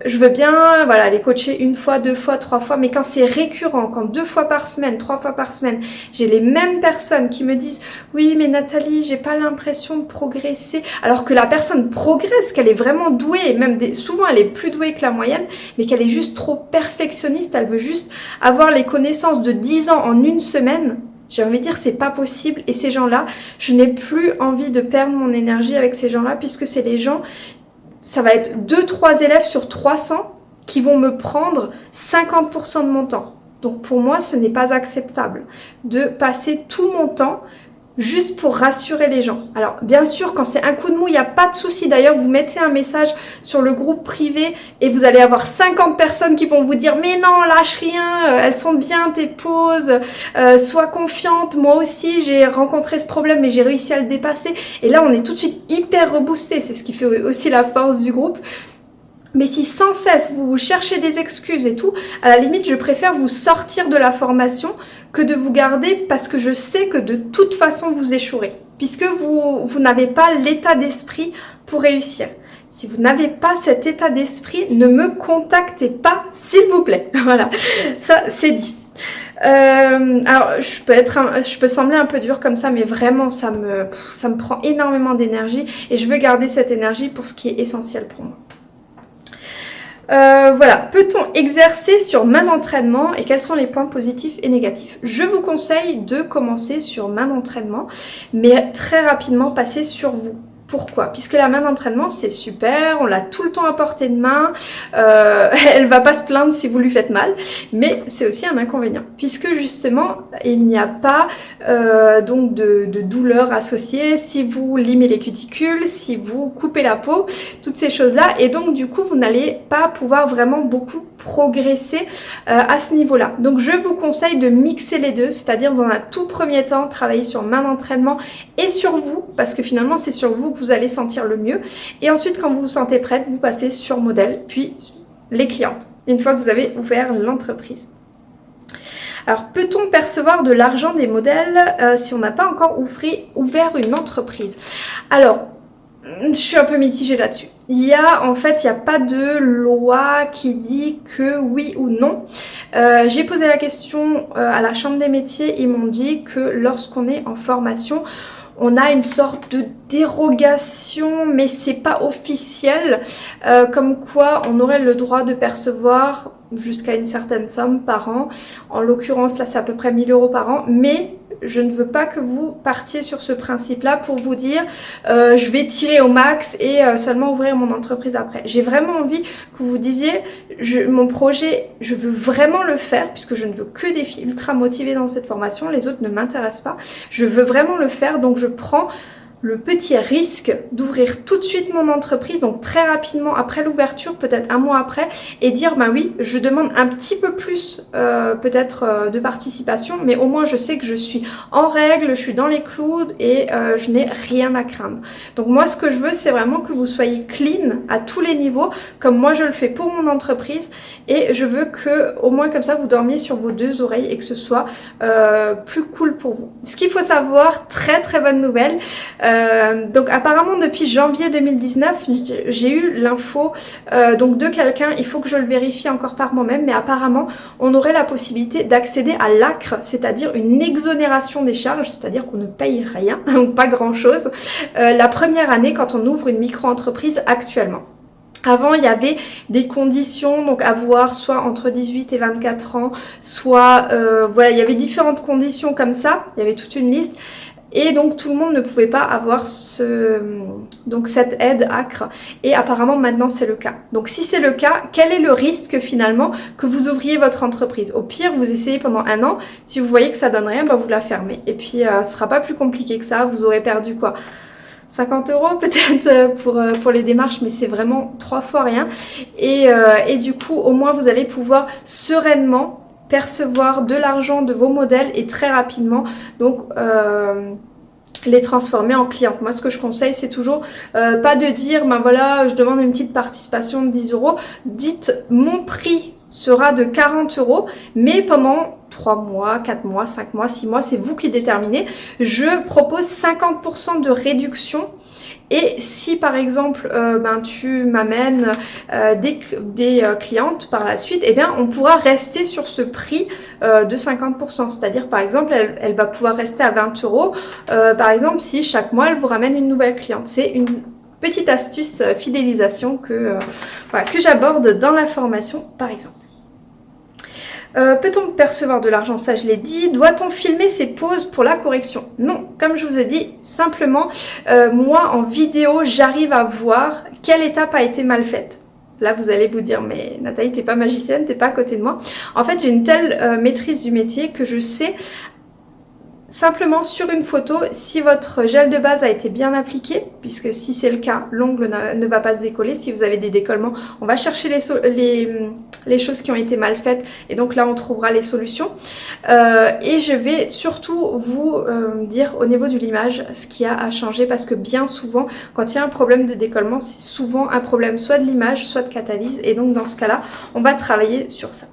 Speaker 1: je veux bien voilà, les coacher une fois, deux fois, trois fois, mais quand c'est récurrent, quand deux fois par semaine, trois fois par semaine, j'ai les mêmes personnes qui me disent « Oui, mais Nathalie, j'ai pas l'impression de progresser. » Alors que la personne progresse, qu'elle est vraiment douée, même souvent elle est plus douée que la moyenne, mais qu'elle est juste trop perfectionniste, elle veut juste avoir les connaissances de 10 ans en une semaine, j'ai envie de dire c'est pas possible et ces gens-là, je n'ai plus envie de perdre mon énergie avec ces gens-là puisque c'est les gens ça va être 2-3 élèves sur 300 qui vont me prendre 50% de mon temps. Donc pour moi, ce n'est pas acceptable de passer tout mon temps juste pour rassurer les gens. Alors bien sûr, quand c'est un coup de mou, il n'y a pas de souci. D'ailleurs, vous mettez un message sur le groupe privé et vous allez avoir 50 personnes qui vont vous dire « Mais non, lâche rien, euh, elles sont bien tes pauses, euh, sois confiante. Moi aussi, j'ai rencontré ce problème et j'ai réussi à le dépasser. » Et là, on est tout de suite hyper reboosté. C'est ce qui fait aussi la force du groupe. Mais si sans cesse vous cherchez des excuses et tout, à la limite, je préfère vous sortir de la formation que de vous garder parce que je sais que de toute façon vous échouerez. Puisque vous, vous n'avez pas l'état d'esprit pour réussir. Si vous n'avez pas cet état d'esprit, ne me contactez pas, s'il vous plaît. voilà, ça c'est dit. Euh, alors, je peux, être je peux sembler un peu dur comme ça, mais vraiment, ça me, ça me prend énormément d'énergie et je veux garder cette énergie pour ce qui est essentiel pour moi. Euh, voilà, peut-on exercer sur main d'entraînement et quels sont les points positifs et négatifs? Je vous conseille de commencer sur main d'entraînement, mais très rapidement passer sur vous. Pourquoi? Puisque la main d'entraînement c'est super, on l'a tout le temps à portée de main, euh, elle va pas se plaindre si vous lui faites mal, mais c'est aussi un inconvénient puisque justement il n'y a pas euh, donc de, douleur associée si vous limez les cuticules, si vous coupez la peau, toutes ces choses là et donc du coup vous n'allez pas pouvoir vraiment beaucoup progresser euh, à ce niveau là. Donc je vous conseille de mixer les deux, c'est-à-dire dans un tout premier temps travailler sur main d'entraînement et sur vous parce que finalement c'est sur vous vous allez sentir le mieux. Et ensuite, quand vous vous sentez prête, vous passez sur modèle, puis les clientes, une fois que vous avez ouvert l'entreprise. Alors, peut-on percevoir de l'argent des modèles euh, si on n'a pas encore ouvert une entreprise? Alors, je suis un peu mitigée là-dessus. Il y a, en fait, il n'y a pas de loi qui dit que oui ou non. Euh, j'ai posé la question euh, à la chambre des métiers, ils m'ont dit que lorsqu'on est en formation, on a une sorte de dérogation, mais c'est pas officiel, euh, comme quoi on aurait le droit de percevoir jusqu'à une certaine somme par an. En l'occurrence, là, c'est à peu près 1000 euros par an, mais je ne veux pas que vous partiez sur ce principe-là pour vous dire euh, je vais tirer au max et euh, seulement ouvrir mon entreprise après. J'ai vraiment envie que vous disiez je, mon projet, je veux vraiment le faire puisque je ne veux que des filles ultra motivées dans cette formation, les autres ne m'intéressent pas. Je veux vraiment le faire donc je prends le petit risque d'ouvrir tout de suite mon entreprise, donc très rapidement après l'ouverture, peut-être un mois après, et dire bah oui, je demande un petit peu plus euh, peut-être euh, de participation, mais au moins je sais que je suis en règle, je suis dans les clous et euh, je n'ai rien à craindre. Donc moi ce que je veux c'est vraiment que vous soyez clean à tous les niveaux, comme moi je le fais pour mon entreprise, et je veux que au moins comme ça vous dormiez sur vos deux oreilles et que ce soit plus cool pour vous. Ce qu'il faut savoir, très très bonne nouvelle, euh, donc apparemment depuis janvier 2019, j'ai eu l'info euh, donc de quelqu'un, il faut que je le vérifie encore par moi-même, mais apparemment on aurait la possibilité d'accéder à l'ACRE, c'est-à-dire une exonération des charges, c'est-à-dire qu'on ne paye rien, ou pas grand-chose, euh, la première année quand on ouvre une micro-entreprise actuellement. Avant, il y avait des conditions, donc à voir soit entre 18 et 24 ans, soit, voilà, il y avait différentes conditions comme ça, il y avait toute une liste. Et donc tout le monde ne pouvait pas avoir ce, donc cette aide ACRE. Et apparemment maintenant c'est le cas. Donc si c'est le cas, quel est le risque finalement que vous ouvriez votre entreprise? Au pire, vous essayez pendant un an. Si vous voyez que ça donne rien, bah, vous la fermez. Et puis euh, ce sera pas plus compliqué que ça. Vous aurez perdu quoi 50 euros peut-être euh, pour, euh, pour les démarches, mais c'est vraiment trois fois rien. Et, et du coup, au moins vous allez pouvoir sereinement percevoir de l'argent de vos modèles et très rapidement donc euh, les transformer en clientes. Moi ce que je conseille c'est toujours euh, pas de dire ben voilà je demande une petite participation de 10 euros. Dites mon prix sera de 40 euros mais pendant 3 mois, 4 mois, 5 mois, 6 mois, c'est vous qui déterminez. Je propose 50% de réduction et si par exemple euh, ben, tu m'amènes euh, des, des euh, clientes par la suite, eh bien on pourra rester sur ce prix de 50%. C'est-à-dire par exemple elle, elle, va pouvoir rester à 20 euros. Par exemple si chaque mois elle vous ramène une nouvelle cliente. C'est une petite astuce fidélisation que, que j'aborde dans la formation par exemple. Euh, peut-on percevoir de l'argent Ça, je l'ai dit. Doit-on filmer ses pauses pour la correction? Non, comme je vous ai dit, simplement, euh, moi, en vidéo, j'arrive à voir quelle étape a été mal faite. Là, vous allez vous dire, mais Nathalie, t'es pas magicienne, t'es pas à côté de moi. En fait, j'ai une telle euh, maîtrise du métier que je sais Simplement sur une photo, si votre gel de base a été bien appliqué, puisque si c'est le cas, l'ongle ne, va pas se décoller. Si vous avez des décollements, on va chercher les, choses qui ont été mal faites et donc là on trouvera les solutions. Euh, et je vais surtout vous euh, dire au niveau de l'image ce qu'il y a à changer parce que bien souvent, quand il y a un problème de décollement, c'est souvent un problème soit de l'image, soit de catalyse et donc dans ce cas-là, on va travailler sur ça.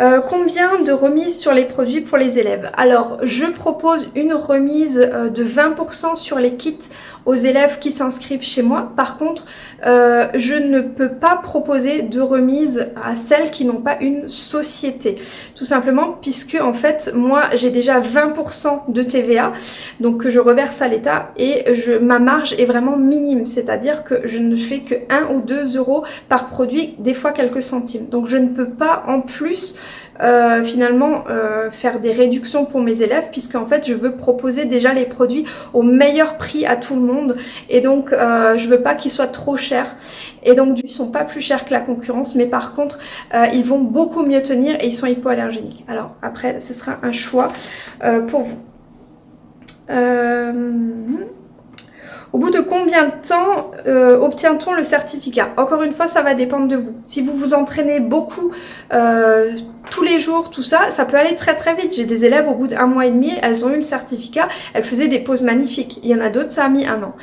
Speaker 1: Euh, combien de remises sur les produits pour les élèves? Alors, je propose une remise euh, de 20% sur les kits aux élèves qui s'inscrivent chez moi. Par contre, euh, je ne peux pas proposer de remise à celles qui n'ont pas une société. Tout simplement puisque en fait, moi, j'ai déjà 20% de TVA, donc que je reverse à l'État et je, ma marge est vraiment minime. C'est-à-dire que je ne fais que 1 ou 2 euros par produit, des fois quelques centimes. Donc je ne peux pas en plus euh, finalement euh, faire des réductions pour mes élèves puisque en fait je veux proposer déjà les produits au meilleur prix à tout le monde. Et donc euh, je veux pas qu'ils soient trop chers. Et donc ils sont pas plus chers que la concurrence. Mais par contre ils vont beaucoup mieux tenir et ils sont hypoallergéniques. Alors après ce sera un choix pour vous au bout de combien de temps euh, obtient-on le certificat? Encore une fois, ça va dépendre de vous. Si vous vous entraînez beaucoup euh, tous les jours, tout ça, ça peut aller très très vite. J'ai des élèves, au bout d'un mois et demi, elles ont eu le certificat, elles faisaient des pauses magnifiques. Il y en a d'autres, ça a mis un an.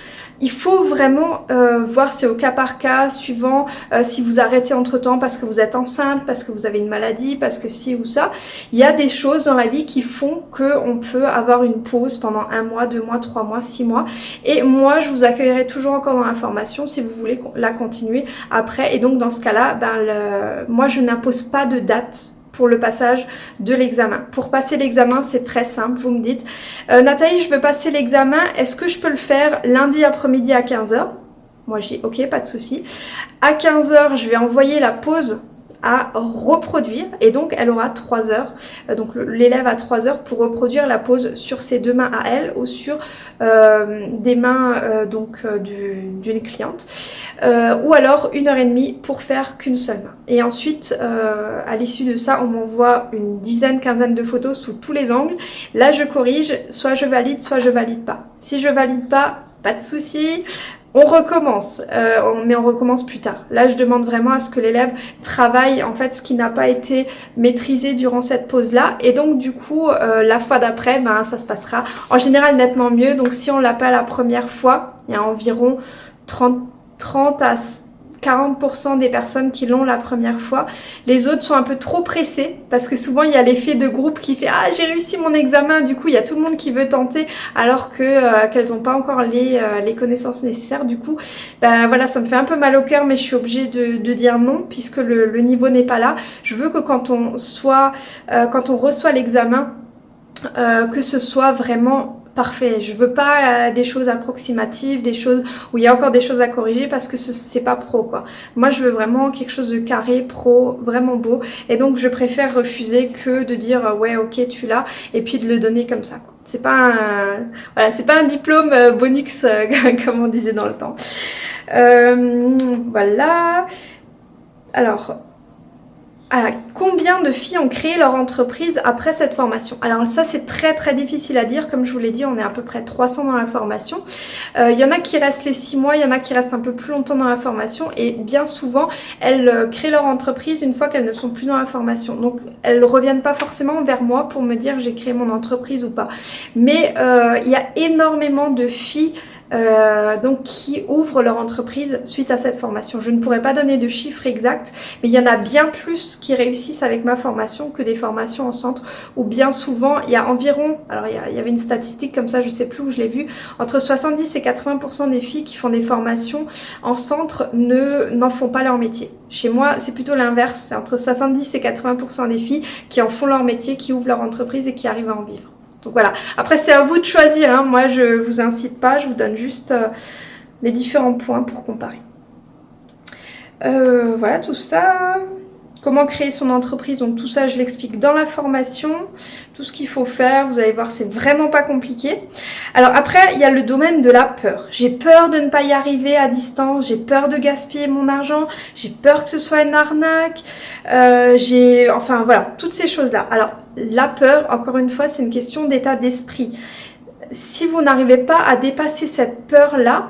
Speaker 1: Il faut vraiment euh, voir, c'est au cas par cas, suivant euh, si vous arrêtez entre temps parce que vous êtes enceinte, parce que vous avez une maladie, parce que ci ou ça. Il y a des choses dans la vie qui font qu'on peut avoir une pause pendant un mois, deux mois, trois mois, six mois. Et moi, je vous accueillerai toujours encore dans la formation si vous voulez la continuer après. Et donc dans ce cas-là, ben, moi je n'impose pas de date le passage de l'examen. Pour passer l'examen, c'est très simple. Vous me dites, euh, Nathalie, je veux passer l'examen. Est-ce que je peux le faire lundi après-midi à 15h Moi, je dis, ok, pas de souci. À 15h, je vais envoyer la pause à reproduire et donc elle aura 3 heures euh, donc l'élève a 3 heures pour reproduire la pose sur ses deux mains à elle ou sur euh, des mains donc d'une cliente euh, ou alors une heure et demie pour faire qu'une seule main. Et ensuite, euh, à l'issue de ça, on m'envoie une dizaine, quinzaine de photos sous tous les angles. Là, je corrige, soit je valide, soit je valide pas. Si je valide pas, pas de souci, on recommence, euh, mais on recommence plus tard. Là, je demande vraiment à ce que l'élève travaille en fait ce qui n'a pas été maîtrisé durant cette pause-là. Et donc, du coup, euh, la fois d'après, ben, ça se passera en général nettement mieux. Donc, si on l'a pas la première fois, il y a environ 30, 30 à 40% des personnes qui l'ont la première fois. Les autres sont un peu trop pressés parce que souvent il y a l'effet de groupe qui fait « Ah, j'ai réussi mon examen !» Du coup, il y a tout le monde qui veut tenter alors euh, qu'elles n'ont pas encore les, euh, les, connaissances nécessaires. Du coup, ben voilà, ça me fait un peu mal au cœur mais je suis obligée de, dire non puisque le, le niveau n'est pas là. Je veux que quand on, soit, euh, quand on reçoit l'examen, que ce soit vraiment parfait. Je veux pas euh, des choses approximatives, des choses où il y a encore des choses à corriger parce que c'est pas pro quoi. Moi je veux vraiment quelque chose de carré, pro, vraiment beau et donc je préfère refuser que de dire euh, ouais ok tu l'as et puis de le donner comme ça quoi. C'est pas un voilà, c'est pas un diplôme euh, bonux comme on disait dans le temps. voilà. Alors, à combien de filles ont créé leur entreprise après cette formation? Alors ça c'est très très difficile à dire, comme je vous l'ai dit on est à peu près 300 dans la formation. Il euh, y en a qui restent les 6 mois, il y en a qui restent un peu plus longtemps dans la formation et bien souvent elles euh, créent leur entreprise une fois qu'elles ne sont plus dans la formation. Donc elles ne reviennent pas forcément vers moi pour me dire j'ai créé mon entreprise ou pas. Mais euh, il y a énormément de filles euh, donc qui ouvrent leur entreprise suite à cette formation. Je ne pourrais pas donner de chiffres exacts, mais il y en a bien plus qui réussissent avec ma formation que des formations en centre, où bien souvent, il y a environ, alors il y, avait une statistique comme ça, je sais plus où je l'ai vu, entre 70 et 80% des filles qui font des formations en centre ne n'en font pas leur métier. Chez moi, c'est plutôt l'inverse, c'est entre 70 et 80% des filles qui en font leur métier, qui ouvrent leur entreprise et qui arrivent à en vivre. Donc voilà, après c'est à vous de choisir, hein. moi je vous incite pas, je vous donne juste euh, les différents points pour comparer. Euh, voilà tout ça, comment créer son entreprise, donc tout ça je l'explique dans la formation, tout ce qu'il faut faire, vous allez voir c'est vraiment pas compliqué. Alors après il y a le domaine de la peur, j'ai peur de ne pas y arriver à distance, j'ai peur de gaspiller mon argent, j'ai peur que ce soit une arnaque, euh, j'ai, enfin voilà, toutes ces choses là. Alors la peur, encore une fois, c'est une question d'état d'esprit. Si vous n'arrivez pas à dépasser cette peur-là,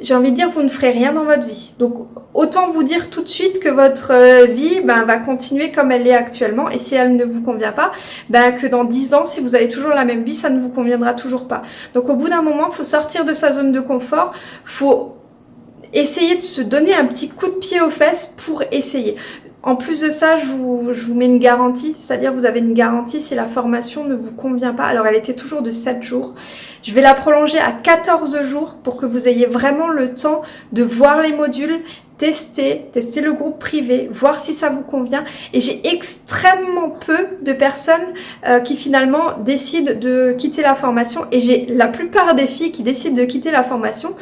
Speaker 1: j'ai envie de dire vous ne ferez rien dans votre vie. Donc autant vous dire tout de suite que votre euh, vie ben, va continuer comme elle est actuellement et si elle ne vous convient pas, ben, que dans 10 ans, si vous avez toujours la même vie, ça ne vous conviendra toujours pas. Donc au bout d'un moment, il faut sortir de sa zone de confort, faut essayer de se donner un petit coup de pied aux fesses pour essayer. En plus de ça, je vous, mets une garantie, c'est-à-dire vous avez une garantie si la formation ne vous convient pas. Alors elle était toujours de 7 jours. Je vais la prolonger à 14 jours pour que vous ayez vraiment le temps de voir les modules tester, tester le groupe privé, voir si ça vous convient. Et j'ai extrêmement peu de personnes euh, qui finalement décident de quitter la formation. Et j'ai la plupart des filles qui décident de quitter la formation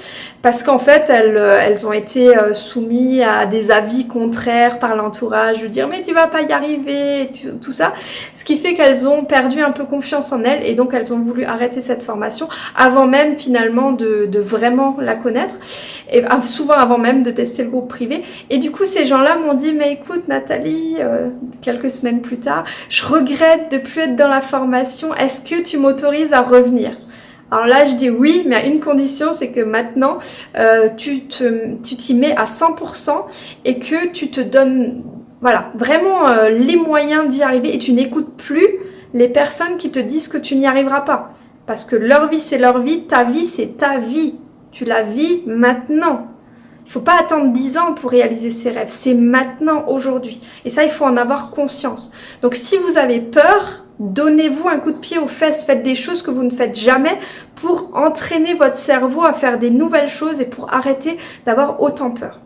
Speaker 1: parce qu'en fait, elles, euh, ont été euh, soumises à des avis contraires par l'entourage, de dire mais tu vas pas y arriver, tout ça. Ce qui fait qu'elles ont perdu un peu confiance en elles et donc elles ont voulu arrêter cette formation avant même finalement de, de vraiment la connaître et souvent avant même de tester le groupe privé. Et du coup, ces gens-là m'ont dit, mais écoute Nathalie, euh, quelques semaines plus tard, je regrette de plus être dans la formation, est-ce que tu m'autorises à revenir? Alors là, je dis oui, mais à une condition, c'est que maintenant, euh, tu t'y mets à 100% et que tu te donnes voilà, vraiment euh, les moyens d'y arriver et tu n'écoutes plus les personnes qui te disent que tu n'y arriveras pas. Parce que leur vie, c'est leur vie, ta vie, c'est ta vie. Tu la vis maintenant. Il ne faut pas attendre 10 ans pour réaliser ses rêves. C'est maintenant, aujourd'hui. Et ça, il faut en avoir conscience. Donc si vous avez peur, donnez-vous un coup de pied aux fesses. Faites des choses que vous ne faites jamais pour entraîner votre cerveau à faire des nouvelles choses et pour arrêter d'avoir autant peur.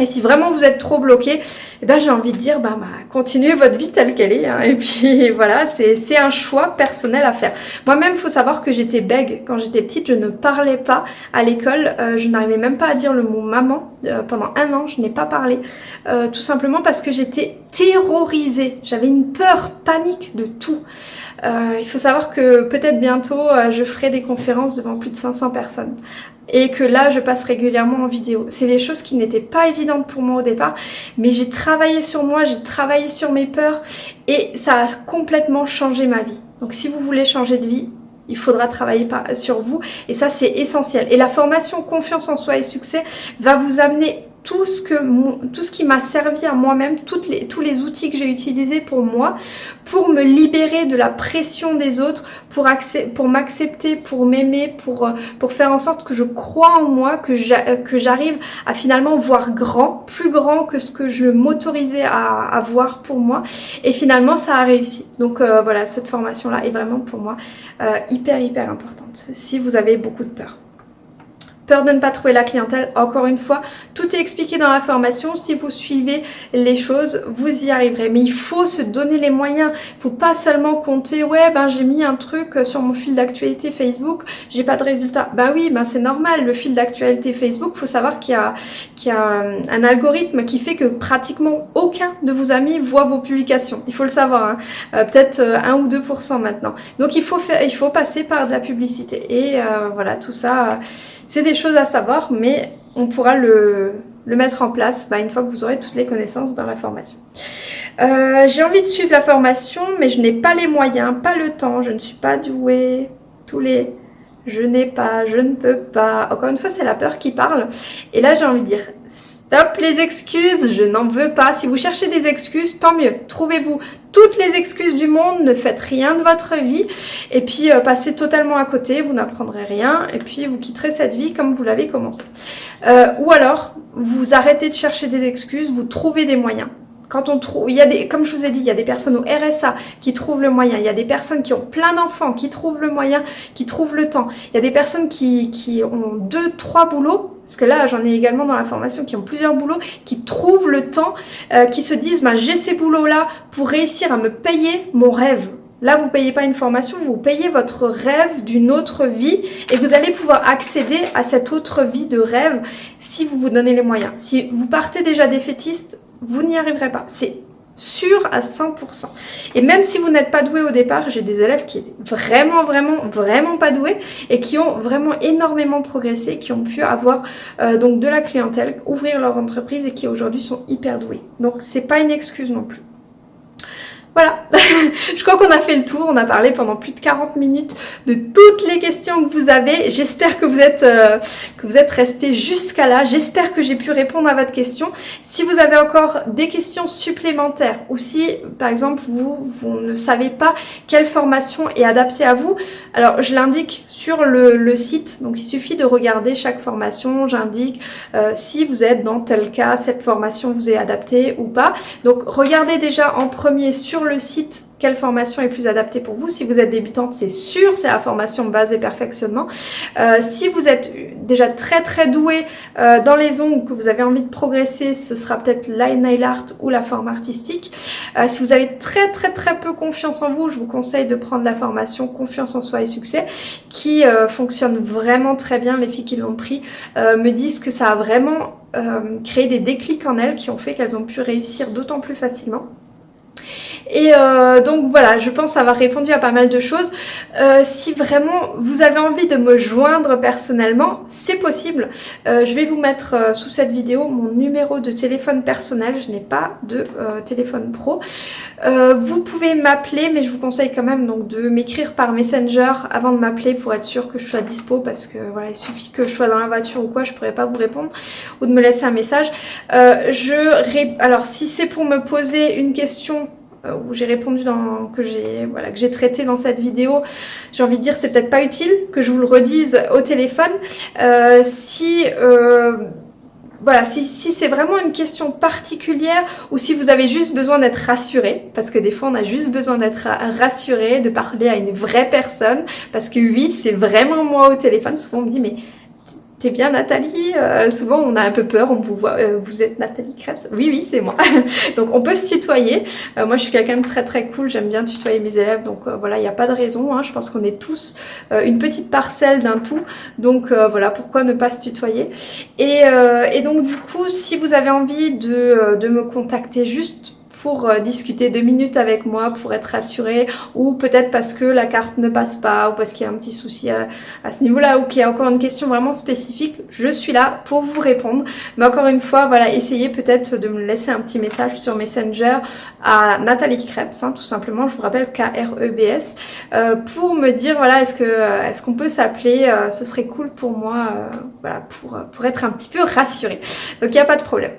Speaker 1: Et si vraiment vous êtes trop bloqué, eh ben, j'ai envie de dire, bah, bah, continuez votre vie telle qu'elle est. Hein. et puis voilà, c'est un choix personnel à faire. Moi-même, il faut savoir que j'étais bègue quand j'étais petite. Je ne parlais pas à l'école. Euh, je n'arrivais même pas à dire le mot maman. Euh, pendant un an, je n'ai pas parlé. Euh, tout simplement parce que j'étais terrorisée. J'avais une peur, panique de tout. Il faut savoir que peut-être bientôt, je ferai des conférences devant plus de 500 personnes et que là je passe régulièrement en vidéo. C'est des choses qui n'étaient pas évidentes pour moi au départ, mais j'ai travaillé sur moi, j'ai travaillé sur mes peurs et ça a complètement changé ma vie. Donc si vous voulez changer de vie, il faudra travailler sur vous et ça c'est essentiel. Et la formation confiance en soi et succès va vous amener tout ce, que, tout ce qui m'a servi à moi-même, les, tous les outils que j'ai utilisés pour moi, pour me libérer de la pression des autres, pour, m'accepter, pour m'aimer, pour, euh, pour faire en sorte que je crois en moi, que j'arrive à finalement voir grand, plus grand que ce que je m'autorisais à, à, voir pour moi. Et finalement, ça a réussi. Donc euh, voilà, cette formation-là est vraiment pour moi euh, hyper, hyper importante. Si vous avez beaucoup de peur. Peur de ne pas trouver la clientèle, encore une fois, tout est expliqué dans la formation. Si vous suivez les choses, vous y arriverez. Mais il faut se donner les moyens. Il faut pas seulement compter, ouais, ben j'ai mis un truc sur mon fil d'actualité Facebook, j'ai pas de résultat. Ben oui, ben c'est normal. Le fil d'actualité Facebook, faut savoir qu'il y a, qu'il y a un, algorithme qui fait que pratiquement aucun de vos amis voit vos publications. Il faut le savoir. Hein. Euh, peut-être 1 euh, ou 2% maintenant. Donc il faut, faire, il faut passer par de la publicité. Et euh, voilà, tout ça... C'est des choses à savoir, mais on pourra le, mettre en place bah, une fois que vous aurez toutes les connaissances dans la formation. Euh, j'ai envie de suivre la formation, mais je n'ai pas les moyens, pas le temps, je ne suis pas douée. Tous les je n'ai pas, je ne peux pas. Encore une fois, c'est la peur qui parle. Et là, j'ai envie de dire, Stop les excuses, je n'en veux pas. Si vous cherchez des excuses, tant mieux. Trouvez-vous toutes les excuses du monde, ne faites rien de votre vie et puis euh, passez totalement à côté, vous n'apprendrez rien et puis vous quitterez cette vie comme vous l'avez commencé. Euh, ou alors, vous arrêtez de chercher des excuses, vous trouvez des moyens. Quand on trouve, il y a des, comme je vous ai dit, il y a des personnes au RSA qui trouvent le moyen, il y a des personnes qui ont plein d'enfants qui trouvent le moyen, qui trouvent le temps. Il y a des personnes qui, qui ont deux, trois boulots, parce que là j'en ai également dans la formation qui ont plusieurs boulots, qui trouvent le temps, euh, qui se disent bah, j'ai ces boulots-là pour réussir à me payer mon rêve. Là, vous ne payez pas une formation, vous payez votre rêve d'une autre vie et vous allez pouvoir accéder à cette autre vie de rêve si vous vous donnez les moyens. Si vous partez déjà défaitiste, vous n'y arriverez pas. C'est sûr à 100%. Et même si vous n'êtes pas doué au départ, j'ai des élèves qui étaient vraiment, vraiment, vraiment pas doués et qui ont vraiment énormément progressé, qui ont pu avoir euh, donc de la clientèle, ouvrir leur entreprise et qui aujourd'hui sont hyper doués. Donc c'est pas une excuse non plus. Voilà, je crois qu'on a fait le tour, on a parlé pendant plus de 40 minutes de toutes les questions que vous avez. J'espère que vous êtes euh, que vous êtes restés jusqu'à là. J'espère que j'ai pu répondre à votre question. Si vous avez encore des questions supplémentaires ou si par exemple vous, vous ne savez pas quelle formation est adaptée à vous, alors je l'indique sur le, site, donc il suffit de regarder chaque formation, j'indique euh, si vous êtes dans tel cas, cette formation vous est adaptée ou pas. Donc regardez déjà en premier sur le site quelle formation est plus adaptée pour vous. Si vous êtes débutante, c'est sûr, c'est la formation base et perfectionnement. Euh, si vous êtes déjà très très doué euh, dans les ongles, que vous avez envie de progresser, ce sera peut-être la nail art ou la forme artistique. Euh, si vous avez très très très peu confiance en vous, je vous conseille de prendre la formation Confiance en soi et succès qui fonctionne vraiment très bien. Les filles qui l'ont pris me disent que ça a vraiment créé des déclics en elles qui ont fait qu'elles ont pu réussir d'autant plus facilement. Et euh, donc voilà, je pense avoir répondu à pas mal de choses. Euh, si vraiment vous avez envie de me joindre personnellement, c'est possible. Euh, je vais vous mettre sous cette vidéo mon numéro de téléphone personnel. Je n'ai pas de téléphone pro. vous pouvez m'appeler, mais je vous conseille quand même donc de m'écrire par Messenger avant de m'appeler pour être sûr que je sois dispo parce que voilà, il suffit que je sois dans la voiture ou quoi, je pourrais pas vous répondre ou de me laisser un message. je Alors si c'est pour me poser une question euh, où j'ai répondu dans que j'ai voilà que j'ai traité dans cette vidéo j'ai envie de dire c'est peut-être pas utile que je vous le redise au téléphone euh, si euh, voilà, si, si c'est vraiment une question particulière ou si vous avez juste besoin d'être rassuré, parce que des fois on a juste besoin d'être rassuré, de parler à une vraie personne, parce que oui, c'est vraiment moi au téléphone. Souvent on me dit mais Bien Nathalie? Euh, Souvent on a un peu peur, on vous voit, euh, vous êtes Nathalie Krebs? Oui, oui, c'est moi. donc on peut se tutoyer. Euh, moi je suis quelqu'un de très très cool, j'aime bien tutoyer mes élèves, donc voilà, il n'y a pas de raison. Hein. Je pense qu'on est tous une petite parcelle d'un tout, donc voilà, pourquoi ne pas se tutoyer? Et, et, donc du coup, si vous avez envie de me contacter juste pour euh, discuter deux minutes avec moi pour être rassuré ou peut-être parce que la carte ne passe pas ou parce qu'il y a un petit souci à, ce niveau-là ou qu'il y a encore une question vraiment spécifique, je suis là pour vous répondre. Mais encore une fois, voilà, essayez peut-être de me laisser un petit message sur Messenger à Nathalie Krebs, hein, tout simplement, je vous rappelle K-R-E-B-S, euh, pour me dire, voilà, est-ce que euh, est-ce qu'on peut s'appeler, ce serait cool pour moi, voilà, pour, pour être un petit peu rassurée. Donc il n'y a pas de problème.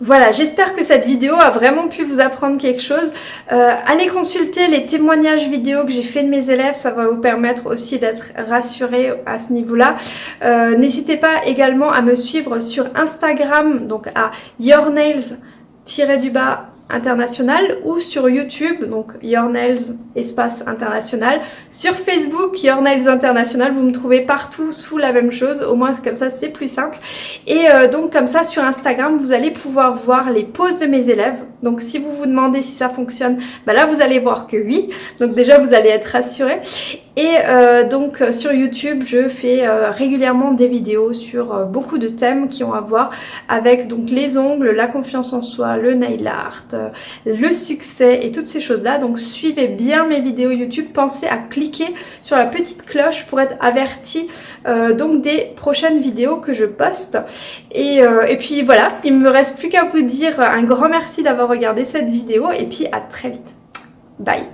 Speaker 1: Voilà, j'espère que cette vidéo a vraiment pu vous apprendre quelque chose. Euh, allez consulter les témoignages vidéo que j'ai fait de mes élèves, ça va vous permettre aussi d'être rassuré à ce niveau-là. Euh, n'hésitez pas également à me suivre sur Instagram, donc à yournails-du-bas international ou sur YouTube, donc Your Nails espace international. Sur Facebook, Your Nails international, vous me trouvez partout sous la même chose, au moins comme ça c'est plus simple. Et euh, donc comme ça sur Instagram, vous allez pouvoir voir les poses de mes élèves. Donc si vous vous demandez si ça fonctionne, bah là vous allez voir que oui. Donc déjà vous allez être rassuré. Et euh, donc euh, sur YouTube, je fais euh, régulièrement des vidéos sur beaucoup de thèmes qui ont à voir avec donc les ongles, la confiance en soi, le nail art, le succès et toutes ces choses-là. Donc suivez bien mes vidéos YouTube, pensez à cliquer sur la petite cloche pour être averti donc des prochaines vidéos que je poste. Et, et puis voilà, il me reste plus qu'à vous dire un grand merci d'avoir regardé cette vidéo et puis à très vite. Bye